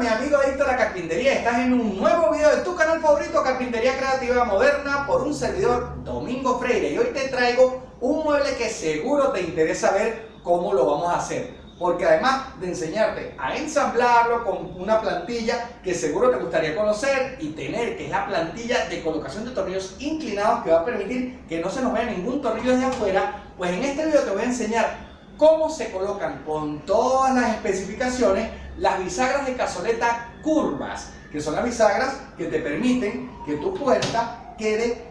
mi amigo adicto a la carpintería, estás en un nuevo video de tu canal favorito Carpintería Creativa Moderna por un servidor Domingo Freire. Y hoy te traigo un mueble que seguro te interesa ver cómo lo vamos a hacer. Porque además de enseñarte a ensamblarlo con una plantilla que seguro te gustaría conocer y tener, que es la plantilla de colocación de tornillos inclinados que va a permitir que no se nos vea ningún tornillo desde afuera, pues en este video te voy a enseñar cómo se colocan con todas las especificaciones las bisagras de cazoleta curvas, que son las bisagras que te permiten que tu puerta quede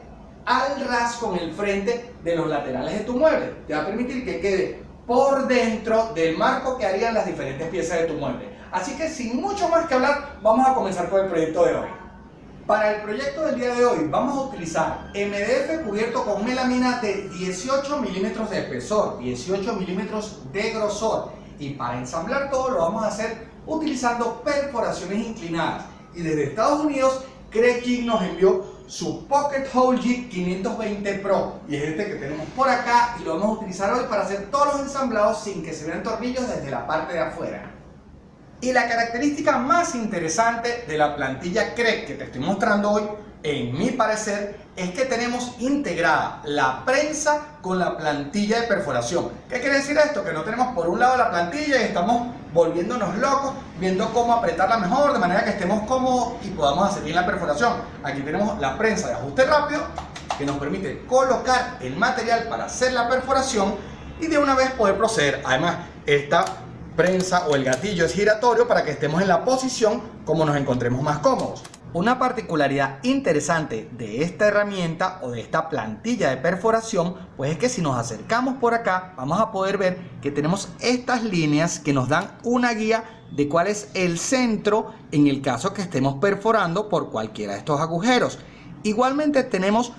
al ras con el frente de los laterales de tu mueble. Te va a permitir que quede por dentro del marco que harían las diferentes piezas de tu mueble. Así que sin mucho más que hablar, vamos a comenzar con el proyecto de hoy. Para el proyecto del día de hoy vamos a utilizar MDF cubierto con melamina de 18 milímetros de espesor, 18 milímetros de grosor y para ensamblar todo lo vamos a hacer utilizando perforaciones inclinadas y desde Estados Unidos Craig nos envió su Pocket Hole G 520 Pro y es este que tenemos por acá y lo vamos a utilizar hoy para hacer todos los ensamblados sin que se vean tornillos desde la parte de afuera. Y la característica más interesante de la plantilla CREC que te estoy mostrando hoy, en mi parecer, es que tenemos integrada la prensa con la plantilla de perforación. ¿Qué quiere decir esto? Que no tenemos por un lado la plantilla y estamos volviéndonos locos, viendo cómo apretarla mejor, de manera que estemos cómodos y podamos hacer bien la perforación. Aquí tenemos la prensa de ajuste rápido, que nos permite colocar el material para hacer la perforación y de una vez poder proceder. Además, esta prensa o el gatillo es giratorio para que estemos en la posición como nos encontremos más cómodos. Una particularidad interesante de esta herramienta o de esta plantilla de perforación pues es que si nos acercamos por acá vamos a poder ver que tenemos estas líneas que nos dan una guía de cuál es el centro en el caso que estemos perforando por cualquiera de estos agujeros. Igualmente tenemos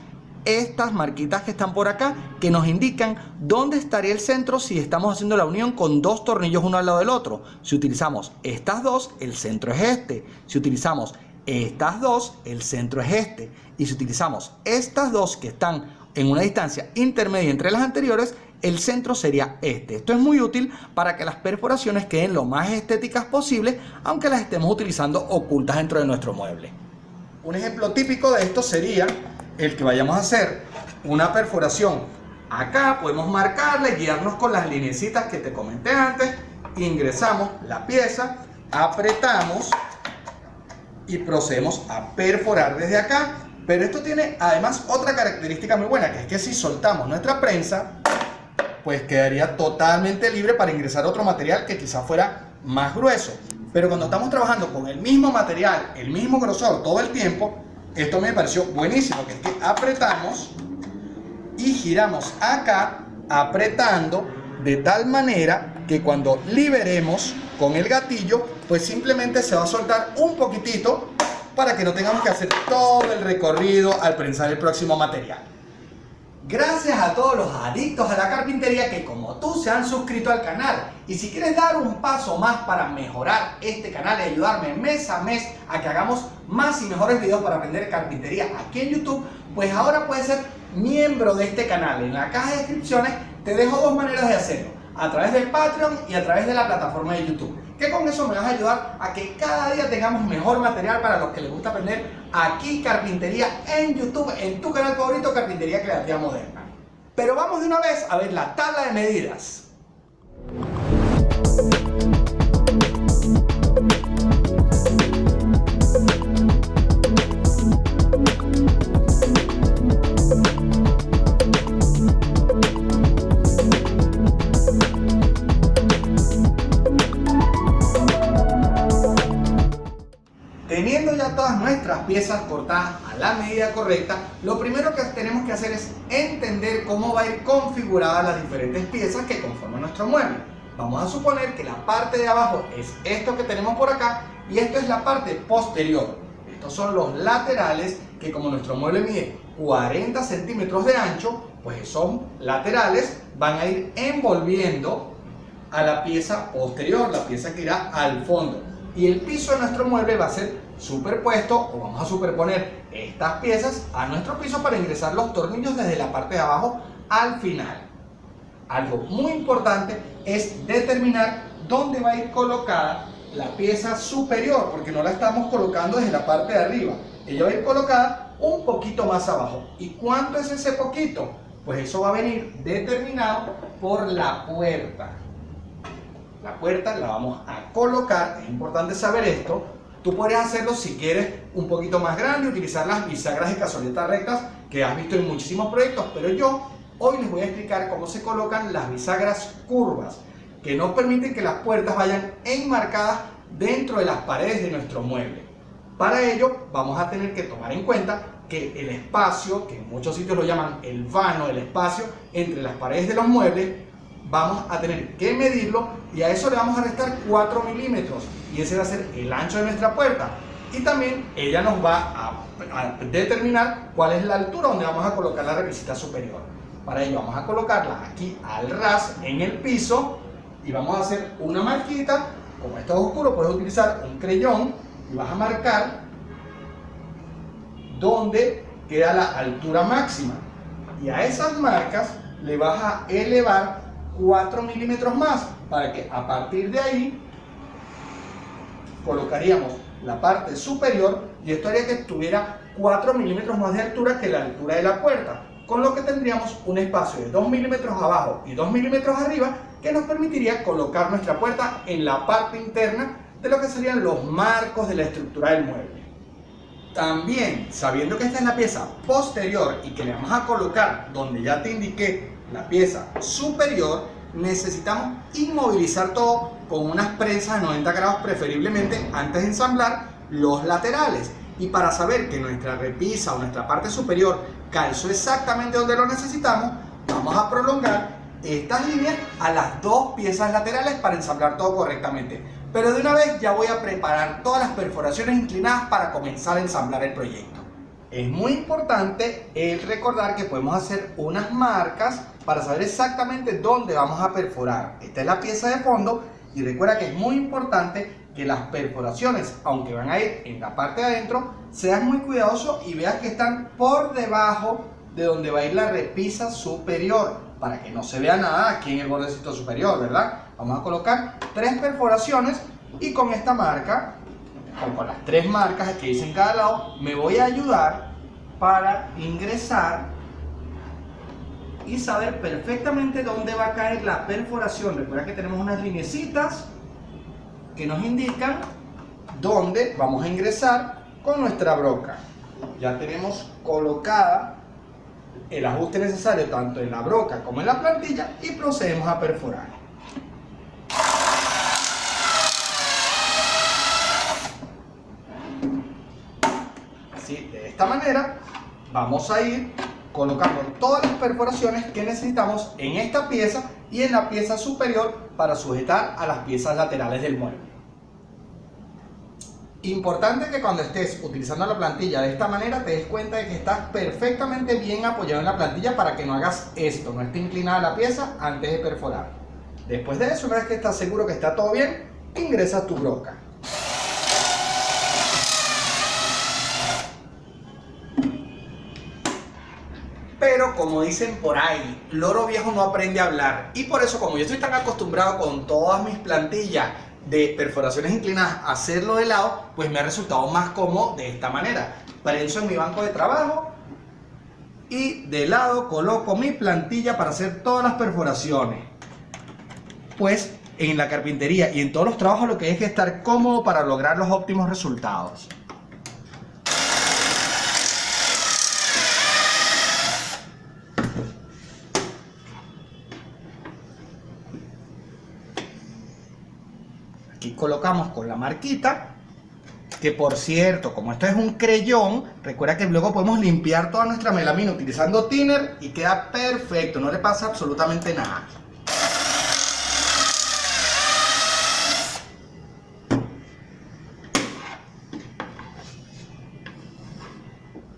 estas marquitas que están por acá que nos indican dónde estaría el centro si estamos haciendo la unión con dos tornillos uno al lado del otro. Si utilizamos estas dos, el centro es este. Si utilizamos estas dos, el centro es este. Y si utilizamos estas dos que están en una distancia intermedia entre las anteriores, el centro sería este. Esto es muy útil para que las perforaciones queden lo más estéticas posible, aunque las estemos utilizando ocultas dentro de nuestro mueble. Un ejemplo típico de esto sería el que vayamos a hacer una perforación acá podemos marcarle guiarnos con las linecitas que te comenté antes ingresamos la pieza apretamos y procedemos a perforar desde acá. Pero esto tiene además otra característica muy buena que es que si soltamos nuestra prensa pues quedaría totalmente libre para ingresar otro material que quizá fuera más grueso. Pero cuando estamos trabajando con el mismo material el mismo grosor todo el tiempo esto me pareció buenísimo, que es que apretamos y giramos acá apretando de tal manera que cuando liberemos con el gatillo, pues simplemente se va a soltar un poquitito para que no tengamos que hacer todo el recorrido al prensar el próximo material. Gracias a todos los adictos a la carpintería que como tú se han suscrito al canal. Y si quieres dar un paso más para mejorar este canal y ayudarme mes a mes a que hagamos más y mejores videos para aprender carpintería aquí en YouTube, pues ahora puedes ser miembro de este canal. En la caja de descripciones te dejo dos maneras de hacerlo. A través del Patreon y a través de la plataforma de YouTube que con eso me vas a ayudar a que cada día tengamos mejor material para los que les gusta aprender aquí carpintería en YouTube, en tu canal favorito Carpintería Creativa Moderna. Pero vamos de una vez a ver la tabla de medidas. Cortadas a la medida correcta, lo primero que tenemos que hacer es entender cómo va a ir configurada las diferentes piezas que conforman nuestro mueble. Vamos a suponer que la parte de abajo es esto que tenemos por acá y esto es la parte posterior. Estos son los laterales que como nuestro mueble mide 40 centímetros de ancho, pues son laterales, van a ir envolviendo a la pieza posterior, la pieza que irá al fondo. Y el piso de nuestro mueble va a ser superpuesto o vamos a superponer estas piezas a nuestro piso para ingresar los tornillos desde la parte de abajo al final. Algo muy importante es determinar dónde va a ir colocada la pieza superior, porque no la estamos colocando desde la parte de arriba. Ella va a ir colocada un poquito más abajo. ¿Y cuánto es ese poquito? Pues eso va a venir determinado por la puerta. La puerta la vamos a colocar, es importante saber esto. Tú puedes hacerlo si quieres un poquito más grande, utilizar las bisagras de cazoleta rectas que has visto en muchísimos proyectos, pero yo hoy les voy a explicar cómo se colocan las bisagras curvas que nos permiten que las puertas vayan enmarcadas dentro de las paredes de nuestro mueble. Para ello vamos a tener que tomar en cuenta que el espacio, que en muchos sitios lo llaman el vano, el espacio entre las paredes de los muebles, vamos a tener que medirlo y a eso le vamos a restar 4 milímetros. Y ese va a ser el ancho de nuestra puerta. Y también ella nos va a, determinar cuál es la altura donde vamos a colocar la repisita superior. Para ello vamos a colocarla aquí al ras en el piso y vamos a hacer una marquita. Como esto es oscuro puedes utilizar un creyón y vas a marcar donde queda la altura máxima. Y a esas marcas le vas a elevar 4 milímetros más para que a partir de ahí colocaríamos la parte superior y esto haría que tuviera 4 milímetros más de altura que la altura de la puerta con lo que tendríamos un espacio de 2 milímetros abajo y 2 milímetros arriba que nos permitiría colocar nuestra puerta en la parte interna de lo que serían los marcos de la estructura del mueble. También, sabiendo que esta es la pieza posterior y que le vamos a colocar donde ya te indiqué la pieza superior, necesitamos inmovilizar todo con unas prensas de 90 grados preferiblemente antes de ensamblar los laterales. Y para saber que nuestra repisa o nuestra parte superior calzó exactamente donde lo necesitamos, vamos a prolongar estas líneas a las dos piezas laterales para ensamblar todo correctamente. Pero de una vez ya voy a preparar todas las perforaciones inclinadas para comenzar a ensamblar el proyecto. Es muy importante el recordar que podemos hacer unas marcas para saber exactamente dónde vamos a perforar. Esta es la pieza de fondo y recuerda que es muy importante que las perforaciones, aunque van a ir en la parte de adentro, seas muy cuidadoso y veas que están por debajo de donde va a ir la repisa superior para que no se vea nada aquí en el bordecito superior, ¿verdad? Vamos a colocar tres perforaciones y con esta marca, con las tres marcas que hice en cada lado, me voy a ayudar para ingresar y saber perfectamente dónde va a caer la perforación. Recuerda que tenemos unas linecitas que nos indican dónde vamos a ingresar con nuestra broca. Ya tenemos colocada el ajuste necesario tanto en la broca como en la plantilla y procedemos a perforar. Así, de esta manera vamos a ir colocando todas las perforaciones que necesitamos en esta pieza y en la pieza superior para sujetar a las piezas laterales del mueble. Importante que cuando estés utilizando la plantilla de esta manera te des cuenta de que estás perfectamente bien apoyado en la plantilla para que no hagas esto, no esté inclinada la pieza antes de perforar. Después de eso, una vez que estás seguro que está todo bien, ingresa tu broca. Pero como dicen por ahí, loro viejo no aprende a hablar. Y por eso como yo estoy tan acostumbrado con todas mis plantillas de perforaciones inclinadas hacerlo de lado, pues me ha resultado más cómodo de esta manera. Prenso en mi banco de trabajo y de lado coloco mi plantilla para hacer todas las perforaciones. Pues en la carpintería y en todos los trabajos lo que hay que estar cómodo para lograr los óptimos resultados. Colocamos con la marquita, que por cierto, como esto es un creyón, recuerda que luego podemos limpiar toda nuestra melamina utilizando thinner y queda perfecto, no le pasa absolutamente nada.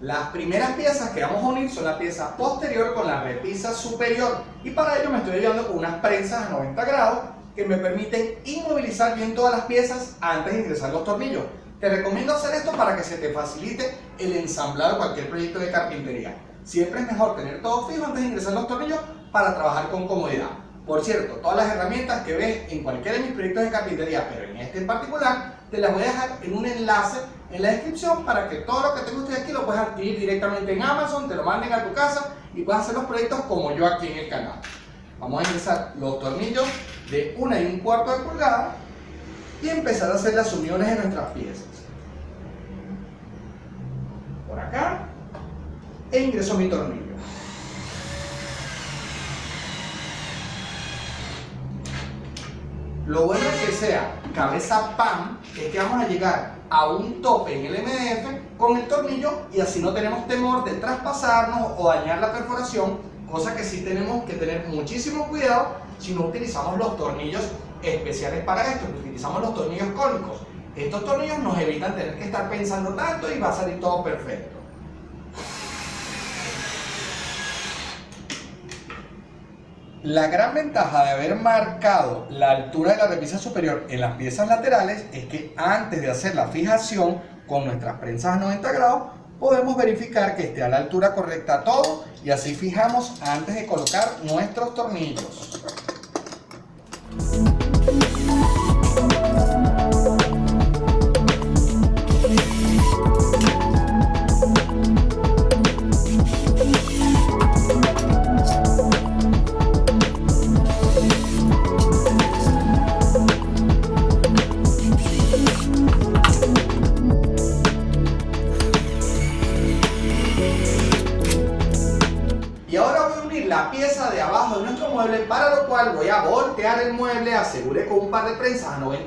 Las primeras piezas que vamos a unir son la pieza posterior con la repisa superior y para ello me estoy ayudando con unas prensas a 90 grados que me permiten inmovilizar bien todas las piezas antes de ingresar los tornillos. Te recomiendo hacer esto para que se te facilite el ensamblar cualquier proyecto de carpintería. Siempre es mejor tener todo fijo antes de ingresar los tornillos para trabajar con comodidad. Por cierto, todas las herramientas que ves en cualquiera de mis proyectos de carpintería, pero en este en particular, te las voy a dejar en un enlace en la descripción para que todo lo que tengo usted aquí lo puedas adquirir directamente en Amazon, te lo manden a tu casa y puedas hacer los proyectos como yo aquí en el canal. Vamos a ingresar los tornillos de una y un cuarto de pulgada y empezar a hacer las uniones de nuestras piezas. Por acá e ingreso mi tornillo. Lo bueno que sea cabeza pan es que vamos a llegar a un tope en el MDF con el tornillo y así no tenemos temor de traspasarnos o dañar la perforación, cosa que sí tenemos que tener muchísimo cuidado si no utilizamos los tornillos especiales para esto, utilizamos los tornillos cónicos. Estos tornillos nos evitan tener que estar pensando tanto y va a salir todo perfecto. La gran ventaja de haber marcado la altura de la repisa superior en las piezas laterales es que antes de hacer la fijación con nuestras prensas a 90 grados podemos verificar que esté a la altura correcta todo y así fijamos antes de colocar nuestros tornillos.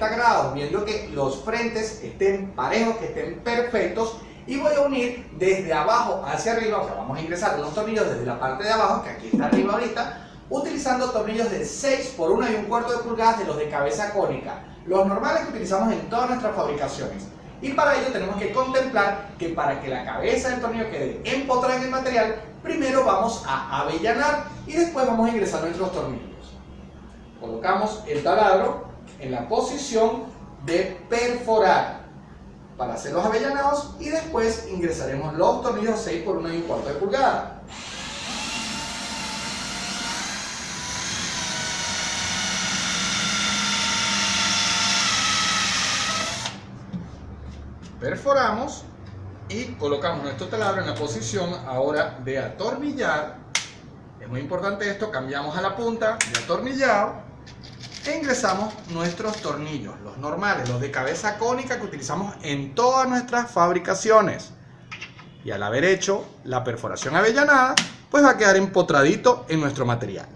90 grados, viendo que los frentes estén parejos, que estén perfectos, y voy a unir desde abajo hacia arriba, o sea, vamos a ingresar unos tornillos desde la parte de abajo, que aquí está arriba ahorita, utilizando tornillos de 6 por 1 y un cuarto de pulgadas de los de cabeza cónica, los normales que utilizamos en todas nuestras fabricaciones. Y para ello tenemos que contemplar que para que la cabeza del tornillo quede empotrada en el material, primero vamos a avellanar y después vamos a ingresar nuestros tornillos. Colocamos el taladro en la posición de perforar para hacer los avellanados y después ingresaremos los tornillos 6 por 1 y un cuarto de pulgada. perforamos y colocamos nuestro taladro en la posición ahora de atornillar. Es muy importante esto, cambiamos a la punta de atornillado e ingresamos nuestros tornillos, los normales, los de cabeza cónica que utilizamos en todas nuestras fabricaciones. Y al haber hecho la perforación avellanada, pues va a quedar empotradito en nuestro material.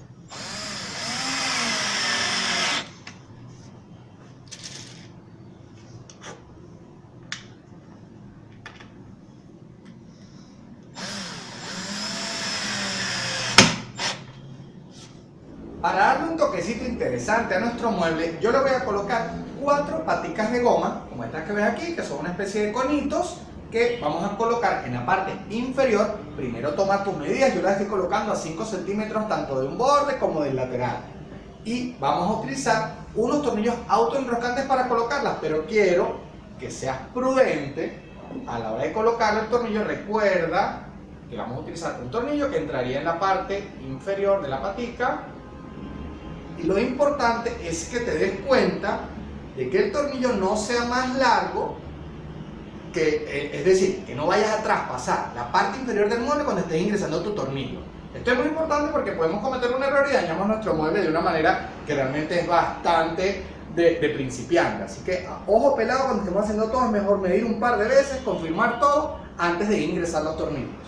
Para darle un toquecito interesante a nuestro mueble, yo le voy a colocar cuatro paticas de goma, como estas que ves aquí, que son una especie de conitos, que vamos a colocar en la parte inferior. Primero toma tus medidas, yo las estoy colocando a 5 centímetros tanto de un borde como del lateral. Y vamos a utilizar unos tornillos autoenroscantes para colocarlas, pero quiero que seas prudente a la hora de colocar el tornillo. Recuerda que vamos a utilizar un tornillo que entraría en la parte inferior de la patica y lo importante es que te des cuenta de que el tornillo no sea más largo que, eh, es decir, que no vayas a traspasar la parte inferior del mueble cuando estés ingresando tu tornillo. Esto es muy importante porque podemos cometer un error y dañamos nuestro mueble de una manera que realmente es bastante de, de principiante. Así que, ojo pelado, cuando estemos haciendo todo, es mejor medir un par de veces, confirmar todo antes de ingresar los tornillos.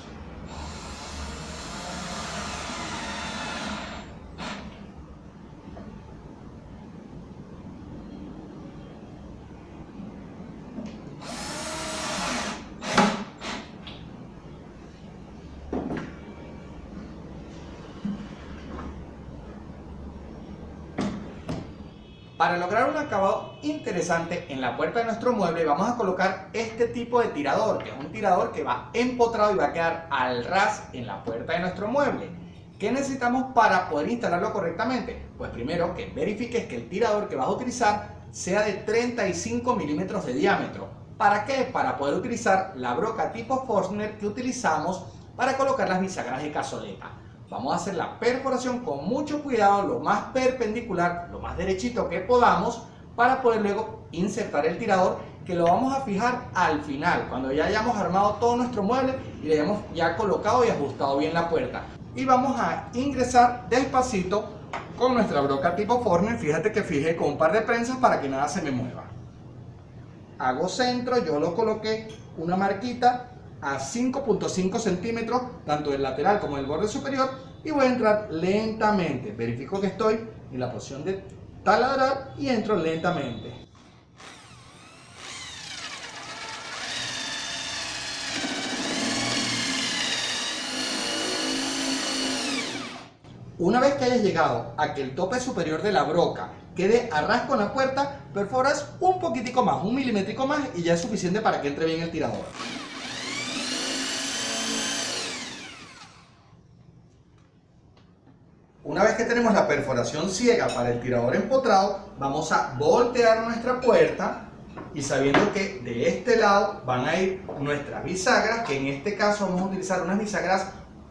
Para lograr un acabado en la puerta de nuestro mueble vamos a colocar este tipo de tirador, que es un tirador que va empotrado y va a quedar al ras en la puerta de nuestro mueble. ¿Qué necesitamos para poder instalarlo correctamente? Pues primero que verifiques que el tirador que vas a utilizar sea de 35 milímetros de diámetro. ¿Para qué? Para poder utilizar la broca tipo Forstner que utilizamos para colocar las bisagras de cazoleta. vamos a hacer la perforación con mucho cuidado, lo más perpendicular, lo más derechito que podamos, para poder luego insertar el tirador que lo vamos a fijar al final, cuando ya hayamos armado todo nuestro mueble y le hayamos ya colocado y ajustado bien la puerta. Y vamos a ingresar despacito con nuestra broca tipo Forner, fíjate que fijé con un par de prensas para que nada se me mueva. Hago centro, yo lo coloqué una marquita a 5.5 centímetros, tanto del lateral como del borde superior, y voy a entrar lentamente. Verifico que estoy en la posición de taladrar y entro lentamente. Una vez que hayas llegado a que el tope superior de la broca quede a ras con la puerta, perforas un poquitico más, un milímetro más y ya es suficiente para que entre bien el tirador. Una vez que tenemos la perforación ciega para el tirador empotrado, vamos a voltear nuestra puerta y sabiendo que de este lado van a ir nuestras bisagras, que en este caso vamos a utilizar unas bisagras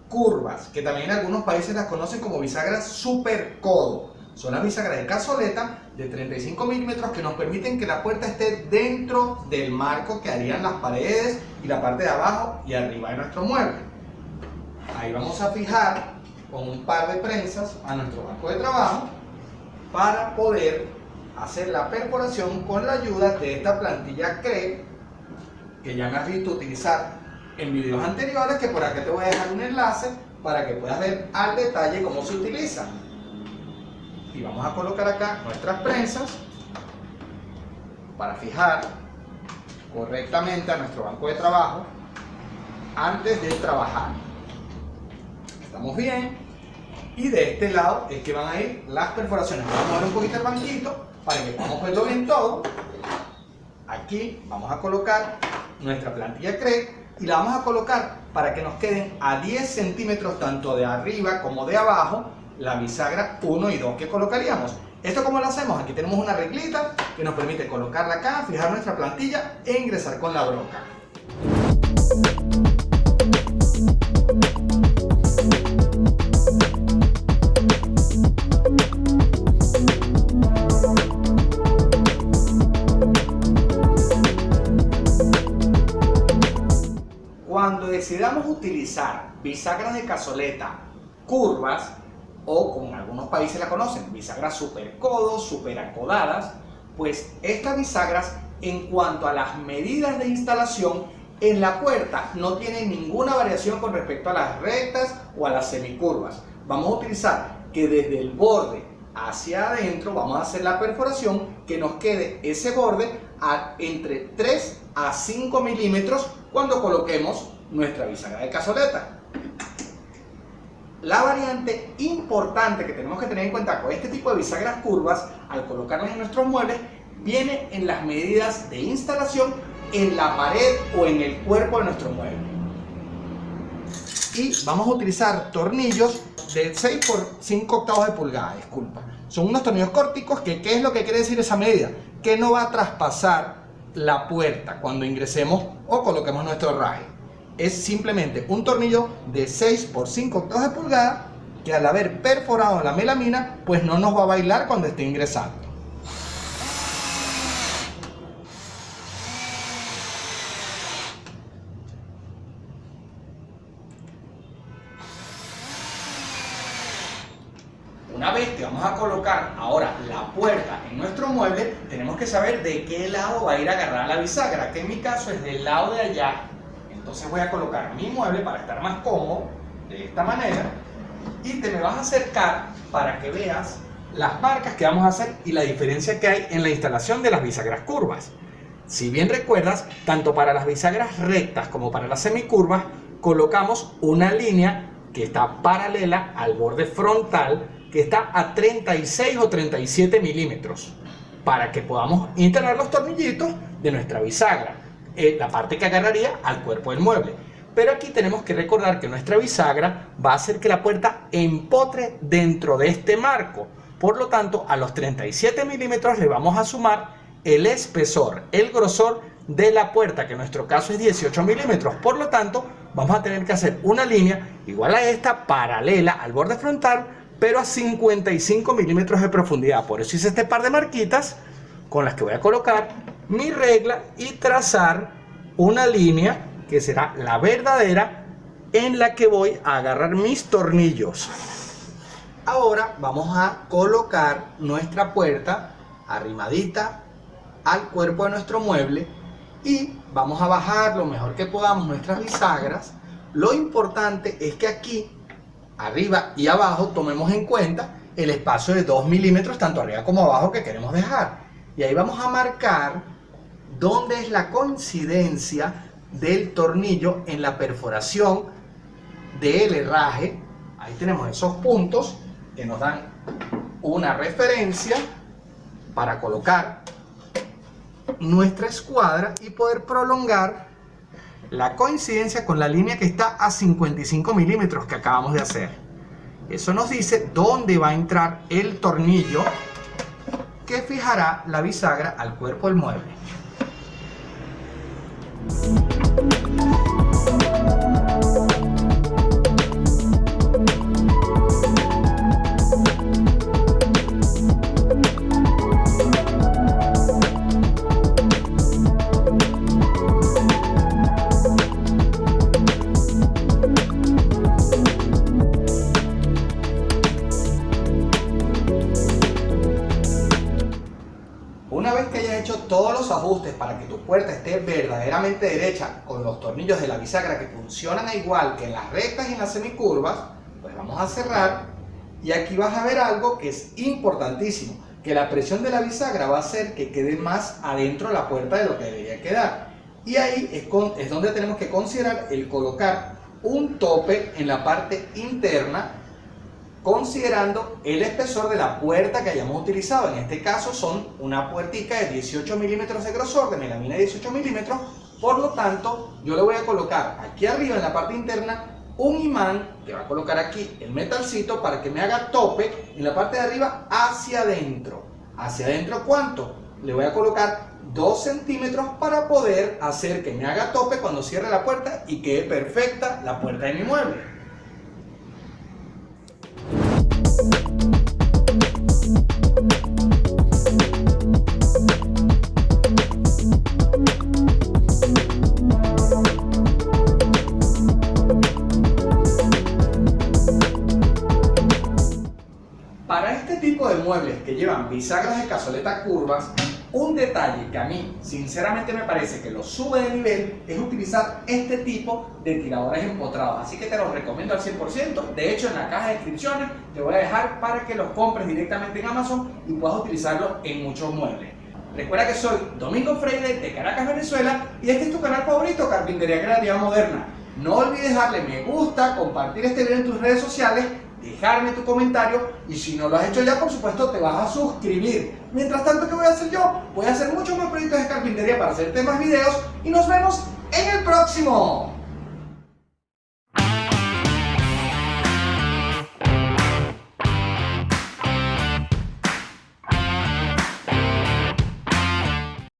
curvas, que también en algunos países las conocen como bisagras super codo. Son las bisagras de cazoleta de 35 milímetros que nos permiten que la puerta esté dentro del marco que harían las paredes y la parte de abajo y arriba de nuestro mueble. Ahí vamos a fijar con un par de prensas a nuestro banco de trabajo para poder hacer la perforación con la ayuda de esta plantilla CRE que ya me has visto utilizar en videos anteriores que por acá te voy a dejar un enlace para que puedas ver al detalle cómo se utiliza. Y vamos a colocar acá nuestras prensas para fijar correctamente a nuestro banco de trabajo antes de trabajar. Estamos bien. Y de este lado es que van a ir las perforaciones. Vamos a mover un poquito el banquito para que podamos verlo bien todo. Aquí vamos a colocar nuestra plantilla CRE y la vamos a colocar para que nos queden a 10 centímetros tanto de arriba como de abajo la bisagra 1 y 2 que colocaríamos. ¿Esto cómo lo hacemos? Aquí tenemos una reglita que nos permite colocarla acá, fijar nuestra plantilla e ingresar con la broca. Utilizar bisagras de cazoleta curvas, o como en algunos países la conocen, bisagras super codos, super acodadas, pues estas bisagras en cuanto a las medidas de instalación en la puerta no tienen ninguna variación con respecto a las rectas o a las semicurvas. Vamos a utilizar que desde el borde hacia adentro vamos a hacer la perforación que nos quede ese borde entre 3 a 5 milímetros cuando coloquemos nuestra bisagra de cazoleta. La variante importante que tenemos que tener en cuenta con este tipo de bisagras curvas, al colocarlas en nuestros muebles, viene en las medidas de instalación en la pared o en el cuerpo de nuestro mueble. Y vamos a utilizar tornillos de 6 por 5 octavos de pulgada, disculpa. Son unos tornillos córticos que, ¿qué es lo que quiere decir esa medida? Que no va a traspasar la puerta cuando ingresemos o coloquemos nuestro raje es simplemente un tornillo de 6 por 5 octavos de pulgada que al haber perforado la melamina pues no nos va a bailar cuando esté ingresando. Una vez que vamos a colocar ahora la puerta en nuestro mueble, tenemos que saber de qué lado va a ir agarrada la bisagra, que en mi caso es del lado de allá entonces voy a colocar mi mueble para estar más cómodo, de esta manera, y te me vas a acercar para que veas las marcas que vamos a hacer y la diferencia que hay en la instalación de las bisagras curvas. Si bien recuerdas, tanto para las bisagras rectas como para las semicurvas, colocamos una línea que está paralela al borde frontal que está a 36 o 37 milímetros para que podamos instalar los tornillitos de nuestra bisagra. Eh, la parte que agarraría al cuerpo del mueble. Pero aquí tenemos que recordar que nuestra bisagra va a hacer que la puerta empotre dentro de este marco. Por lo tanto, a los 37 milímetros le vamos a sumar el espesor, el grosor de la puerta, que en nuestro caso es 18 milímetros. Por lo tanto, vamos a tener que hacer una línea igual a esta, paralela al borde frontal, pero a 55 milímetros de profundidad. Por eso hice este par de marquitas con las que voy a colocar mi regla y trazar una línea que será la verdadera en la que voy a agarrar mis tornillos. Ahora vamos a colocar nuestra puerta arrimadita al cuerpo de nuestro mueble y vamos a bajar lo mejor que podamos nuestras bisagras. Lo importante es que aquí, arriba y abajo, tomemos en cuenta el espacio de 2 milímetros tanto arriba como abajo que queremos dejar. Y ahí vamos a marcar dónde es la coincidencia del tornillo en la perforación del herraje. Ahí tenemos esos puntos que nos dan una referencia para colocar nuestra escuadra y poder prolongar la coincidencia con la línea que está a 55 milímetros que acabamos de hacer. Eso nos dice dónde va a entrar el tornillo que fijará la bisagra al cuerpo del mueble. Para que tu puerta esté verdaderamente derecha con los tornillos de la bisagra que funcionan igual que en las rectas y en las semicurvas, pues vamos a cerrar y aquí vas a ver algo que es importantísimo, que la presión de la bisagra va a hacer que quede más adentro la puerta de lo que debería quedar. Y ahí es, es donde tenemos que considerar el colocar un tope en la parte interna considerando el espesor de la puerta que hayamos utilizado. En este caso son una puertica de 18 milímetros de grosor, de melamina de 18 milímetros. Por lo tanto, yo le voy a colocar aquí arriba en la parte interna un imán que va a colocar aquí el metalcito para que me haga tope en la parte de arriba hacia adentro. ¿Hacia adentro cuánto? Le voy a colocar 2 centímetros para poder hacer que me haga tope cuando cierre la puerta y quede perfecta la puerta de mi mueble. Bisagras de cazoleta curvas, un detalle que a mí sinceramente me parece que lo sube de nivel es utilizar este tipo de tiradores empotrados. Así que te los recomiendo al 100%. De hecho, en la caja de descripciones te voy a dejar para que los compres directamente en Amazon y puedas utilizarlos en muchos muebles. Recuerda que soy Domingo Freire de Caracas, Venezuela y este es tu canal favorito, Carpintería Creativa Moderna. No olvides darle me gusta, compartir este video en tus redes sociales dejarme tu comentario y si no lo has hecho ya, por supuesto, te vas a suscribir. Mientras tanto, ¿qué voy a hacer yo? Voy a hacer muchos más proyectos de carpintería para hacerte más videos y nos vemos en el próximo.